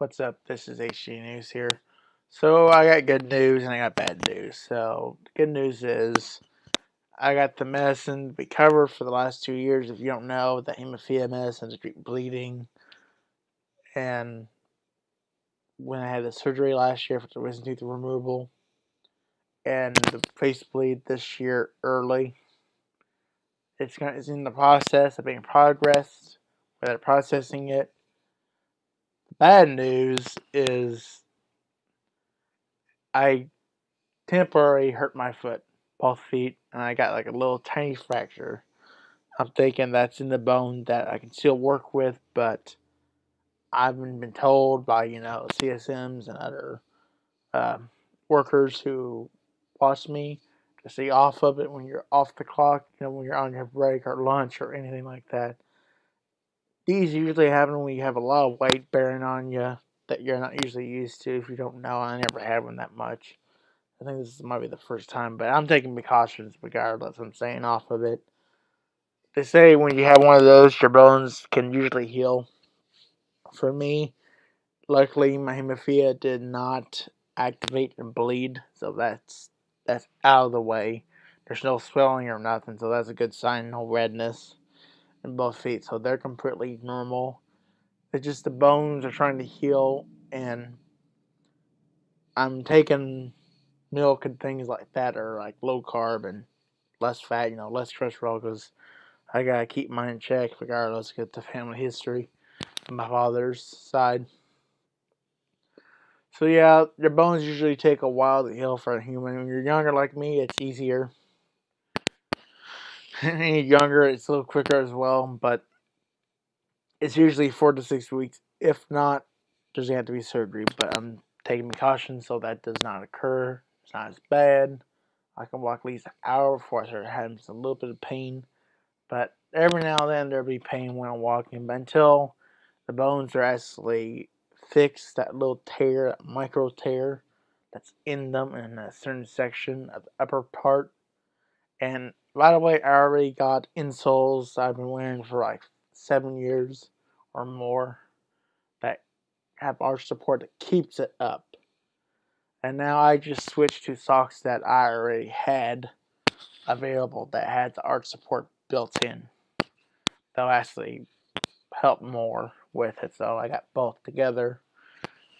What's up? This is HG News here. So I got good news and I got bad news. So good news is I got the medicine we covered for the last two years. If you don't know, the hemophilia medicine to treat bleeding. And when I had the surgery last year for the wisdom tooth removal and the face bleed this year early, it's, gonna, it's in the process of being progressed. They're processing it Bad news is I temporarily hurt my foot, both feet, and I got like a little tiny fracture. I'm thinking that's in the bone that I can still work with, but I've been told by, you know, CSMs and other uh, workers who watch me to stay off of it when you're off the clock, you know, when you're on your break or lunch or anything like that. These usually happen when you have a lot of weight bearing on you that you're not usually used to. If you don't know, I never had one that much. I think this might be the first time, but I'm taking precautions regardless. I'm staying off of it. They say when you have one of those, your bones can usually heal. For me, luckily my hemophilia did not activate and bleed, so that's that's out of the way. There's no swelling or nothing, so that's a good sign. No redness in both feet, so they're completely normal. It's just the bones are trying to heal, and I'm taking milk and things like that are like low carb and less fat, you know, less cholesterol because I gotta keep mine in check regardless. Get the family history on my father's side. So yeah, your bones usually take a while to heal for a human. When you're younger like me, it's easier. Any younger, it's a little quicker as well, but it's usually four to six weeks. If not, there's going to have to be surgery, but I'm taking precautions so that does not occur. It's not as bad. I can walk at least an hour before I start having a little bit of pain, but every now and then there'll be pain when I'm walking, but until the bones are actually fixed, that little tear, that micro tear that's in them in a certain section of the upper part, and by the way, I already got insoles I've been wearing for like seven years or more that have arch support that keeps it up. And now I just switched to socks that I already had available that had the arch support built in. They'll actually help more with it. So I got both together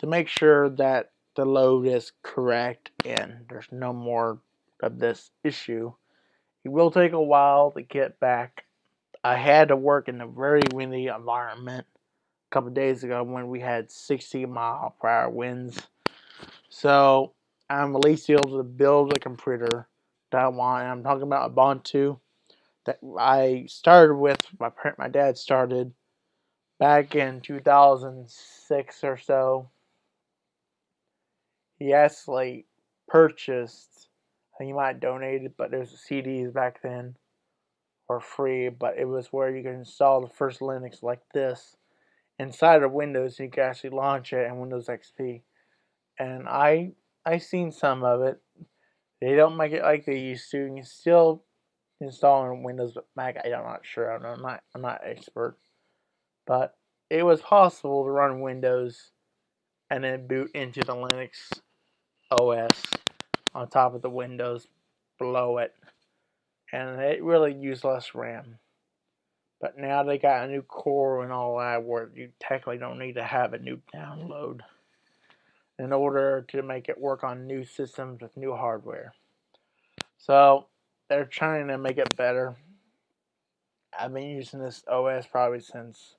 to make sure that the load is correct and there's no more of this issue it will take a while to get back. I had to work in a very windy environment a couple days ago when we had 60 mile per hour winds. So I'm at least able to build a computer that I want. I'm talking about Ubuntu that I started with. My parent, my dad started back in 2006 or so. He actually purchased you might donate it, but there's CDs back then or free, but it was where you could install the first Linux like this inside of Windows. You could actually launch it in Windows XP, and I I seen some of it. They don't make it like they used to. You can still install on Windows, but Mac I'm not sure. I'm not I'm not expert, but it was possible to run Windows and then boot into the Linux OS on top of the windows below it. And it really used less RAM. But now they got a new core and all that where you technically don't need to have a new download in order to make it work on new systems with new hardware. So they're trying to make it better. I've been using this OS probably since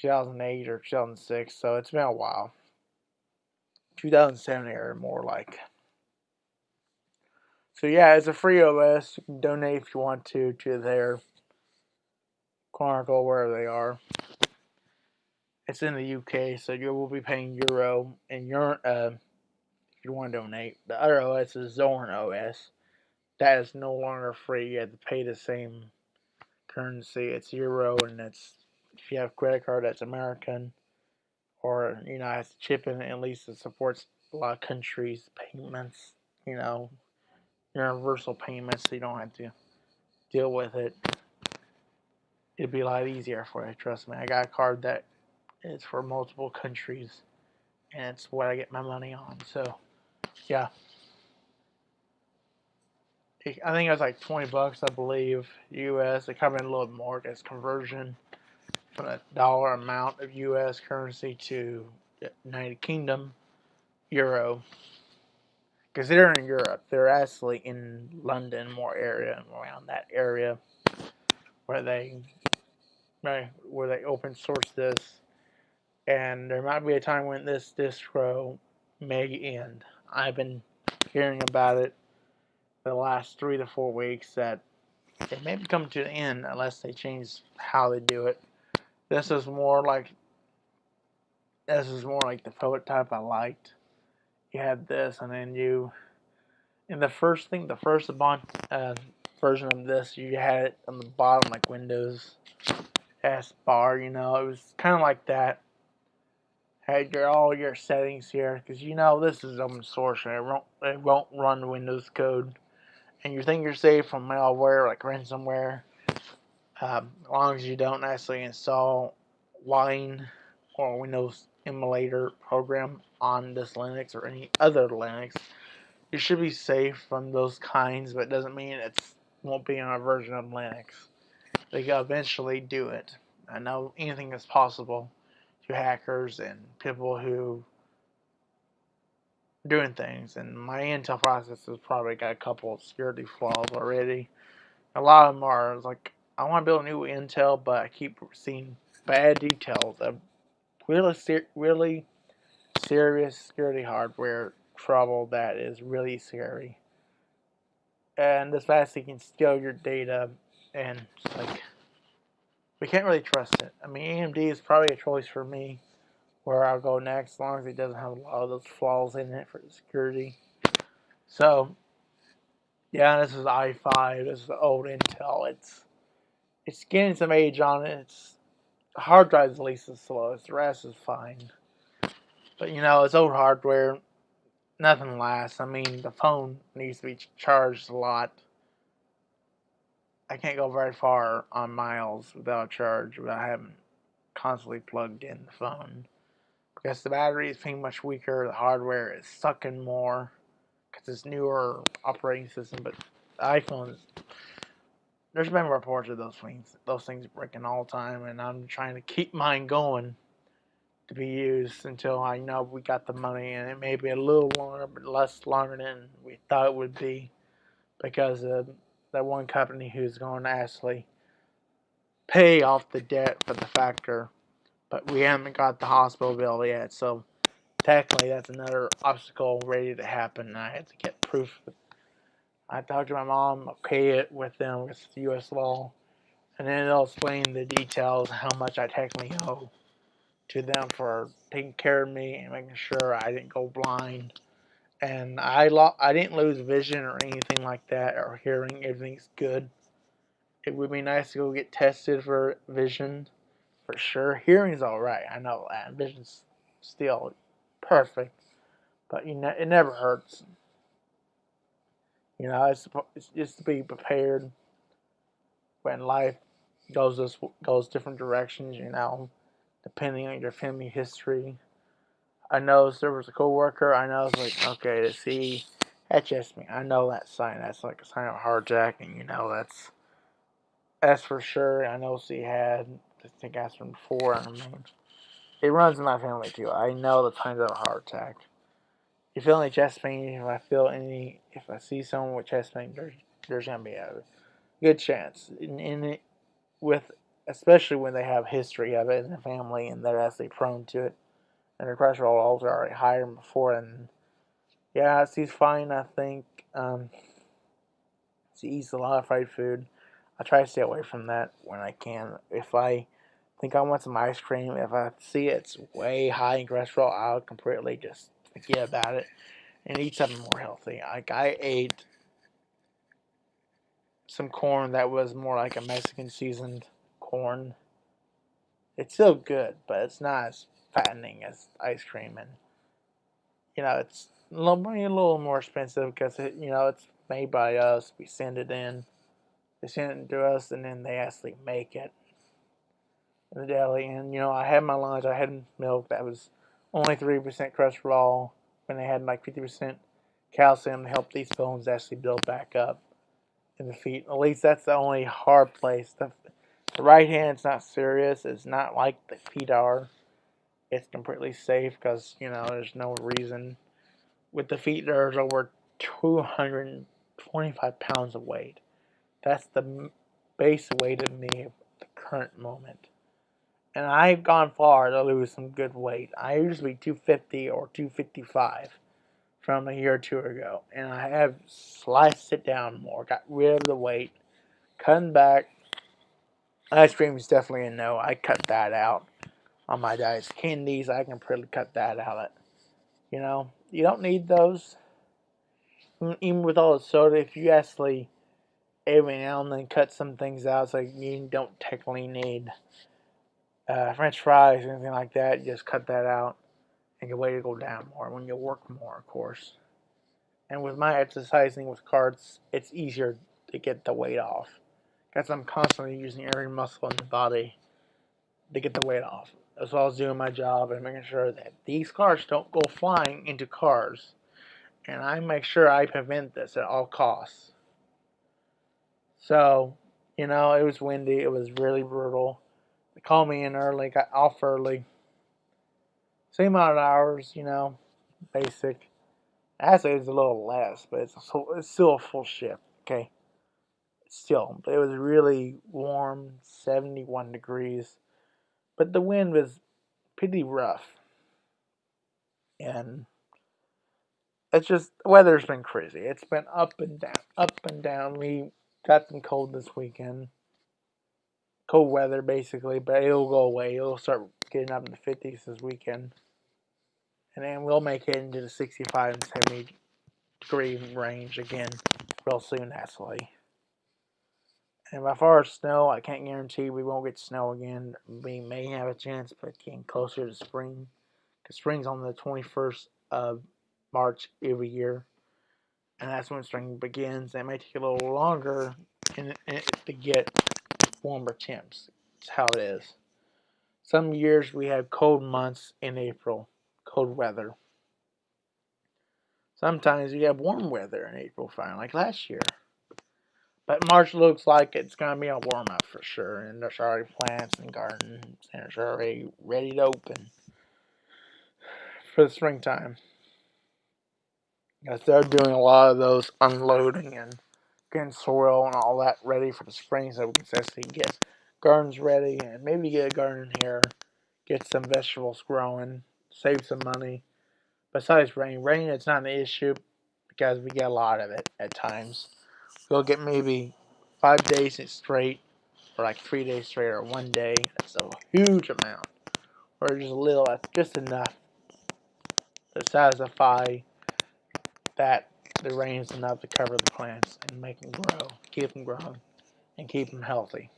2008 or 2006, so it's been a while. 2007 era more like. So yeah, it's a free OS. Donate if you want to to their Canonical wherever they are. It's in the UK, so you will be paying euro and your uh, if you want to donate. The other OS is Zorin OS. That is no longer free. You have to pay the same currency. It's euro, and it's if you have credit card, that's American, or you know, has to chip in. At least it supports a lot of countries' payments. You know, universal payments so you don't have to deal with it. It'd be a lot easier for you, trust me. I got a card that is for multiple countries, and it's what I get my money on. So, yeah. I think it was like 20 bucks, I believe, US. It in a little more as conversion from a dollar amount of US currency to uh, United Kingdom euro. Because they're in Europe, they're actually in London, more area around that area where they where they open source this. And there might be a time when this distro may end. I've been hearing about it the last three to four weeks that it may come to an end unless they change how they do it. This is more like this is more like the prototype I liked. You had this, and then you in the first thing, the first uh, version of this, you had it on the bottom like Windows S bar. You know, it was kind of like that. Had your all your settings here because you know this is open source and it won't it won't run Windows code and you think you're safe from malware like ransomware, um, as long as you don't actually install Wine or Windows emulator program on this Linux or any other Linux, you should be safe from those kinds, but it doesn't mean it won't be on a version of Linux. They can eventually do it. I know anything is possible to hackers and people who doing things, and my Intel process has probably got a couple of security flaws already. A lot of them are like, I want to build a new Intel, but I keep seeing bad details of really, ser really serious security hardware trouble that is really scary. And this fast can steal your data, and like, we can't really trust it. I mean, AMD is probably a choice for me where I'll go next, as long as it doesn't have a lot of those flaws in it for security. So, yeah, this is i5. This is the old Intel. It's it's getting some age on it. It's hard drive's is the least the slowest. The rest is fine. But you know, it's old hardware. Nothing lasts. I mean, the phone needs to be charged a lot. I can't go very far on miles without a charge without having constantly plugged in the phone because the battery is being much weaker, the hardware is sucking more because it's newer operating system. But the iPhones, there's been reports of those things, those things breaking all the time, and I'm trying to keep mine going to be used until I know we got the money, and it may be a little longer, but less longer than we thought it would be, because of that one company who's going to actually pay off the debt for the factor but we haven't got the hospital bill yet. So technically, that's another obstacle ready to happen. I had to get proof. I talked to my mom, okay it with them with U.S. law, and then they'll explain the details how much I technically owe to them for taking care of me and making sure I didn't go blind. And I lo- I didn't lose vision or anything like that or hearing. Everything's good. It would be nice to go get tested for vision for sure. Hearing's all right. I know that. Vision's still perfect, but you know it never hurts. You know, it's, it's just to be prepared when life goes this goes different directions. You know, depending on your family history. I know there was a coworker. I know it's like okay to see that's just me. I know that sign. That's like a sign of carjacking. You know, that's that's for sure. I know she had I think asked him before. I mean, it runs in my family too. I know the times of a heart attack. You feel any chest pain, if I feel any, if I see someone with chest pain, there's, there's gonna be a good chance. In, in it, with especially when they have history of it in the family and they're actually prone to it, and their cholesterol levels are already higher than before. And yeah, she's fine. I think um, she eats a lot of fried food. I try to stay away from that when I can. If I think I want some ice cream, if I see it's way high in cholesterol, I'll completely just forget about it and eat something more healthy. Like I ate some corn that was more like a Mexican seasoned corn. It's still good, but it's not as fattening as ice cream, and you know it's a little, a little more expensive because it, you know it's made by us. We send it in they send it to us and then they actually make it. in the deli, and you know I had my lunch. I had milk that was only three percent cholesterol, when they had like fifty percent calcium to help these bones actually build back up in the feet. At least that's the only hard place. The, the right hand's not serious. It's not like the feet are. It's completely safe because you know there's no reason. With the feet, there's over 225 pounds of weight. That's the base weight of me at the current moment. And I've gone far to lose some good weight. I be 250 or 255 from a year or two ago. And I have sliced it down more, got rid of the weight, cutting back. Ice cream is definitely a no. I cut that out on my diet. Candies, I can pretty cut that out. You know, you don't need those. Even with all the soda, if you actually every now and then cut some things out, so you don't technically need uh, French fries anything like that. just cut that out and your weight will go down more when you work more, of course. And with my exercising with carts, it's easier to get the weight off because I'm constantly using every muscle in the body to get the weight off. As well as doing my job and making sure that these cars don't go flying into cars. And I make sure I prevent this at all costs. So, you know, it was windy. It was really brutal. Called me in early, got off early. Same amount of hours, you know, basic. Actually, it's a little less, but it's, a, it's still a full shift, okay? Still, it was really warm, 71 degrees. But the wind was pretty rough. And it's just, the weather's been crazy. It's been up and down, up and down. We got some cold this weekend. Cold weather, basically, but it'll go away. It'll start getting up in the 50s this weekend. And then we'll make it into the 65 and 70 degree range again real soon, actually. And by far as snow, I can't guarantee we won't get snow again. We may have a chance, but getting closer to spring. Because spring's on the 21st of March every year. And that's when spring begins. It may take a little longer in, in, to get warmer temps. It's how it is. Some years we have cold months in April, cold weather. Sometimes we have warm weather in April, fine, like last year. But March looks like it's going to be a warm up for sure. And there's already plants and gardens, and it's already ready to open for the springtime. Yes, they're doing a lot of those unloading and getting soil and all that ready for the spring so we can actually get gardens ready and maybe get a garden here, get some vegetables growing, save some money. Besides rain, rain it's not an issue because we get a lot of it at times. We'll get maybe five days straight, or like three days straight, or one day. That's a huge amount, or just a little. That's just enough to satisfy that the rains enough to cover the plants and make them grow, keep them growing, and keep them healthy.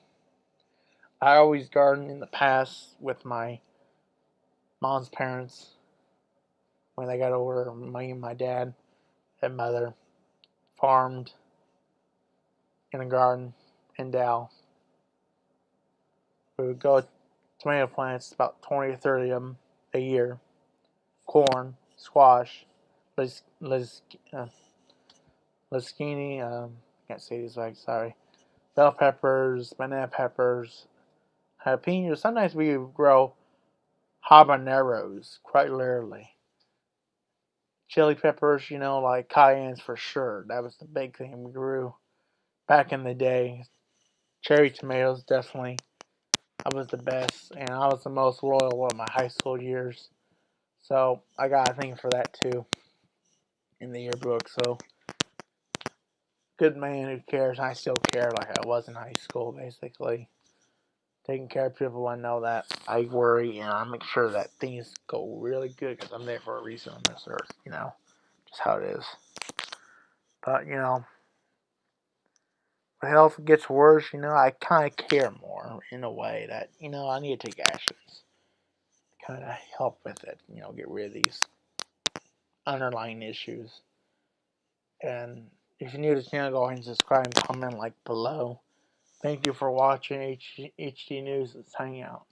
I always gardened in the past with my mom's parents when they got older. Me and my dad and mother farmed in a garden in Dow. We would go tomato plants, about 20 or 30 of them a year. Corn, squash, lis, lis, uh, um, can't say these right, sorry. Bell peppers, banana peppers, jalapenos. Sometimes we grow habaneros, quite literally. Chili peppers, you know, like cayennes for sure. That was the big thing we grew back in the day. Cherry tomatoes, definitely. I was the best, and I was the most loyal of my high school years. So I got a thing for that too in the yearbook. So good man who cares. I still care like I was in high school, basically taking care of people I know that I worry and I make sure that things go really good because I'm there for a reason on this earth, you know, just how it is. But, you know, when health gets worse, you know, I kind of care more in a way that, you know, I need to take actions kind of help with it, you know, get rid of these underlying issues. And if you're new to the channel, go ahead and subscribe comment like below. Thank you for watching HD News. Let's hang out.